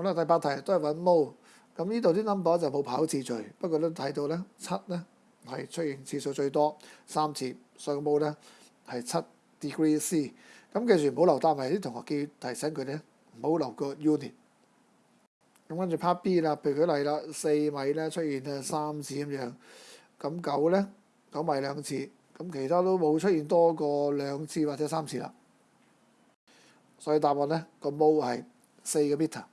好啦，第八題都係揾毛。咁呢度啲 number 就冇跑次序，不過都睇到咧七咧係出現次數最多三次，所以個冇咧係七 degree C。咁記住唔好留單位，啲同學記提醒佢咧唔好留個 unit。咁跟住 part B 啦，譬如舉例啦，四米咧出現啊三次咁樣，咁九咧九米兩次，咁其他都冇出現多過兩次或者三次啦。所以答案咧個毛係四個 meter。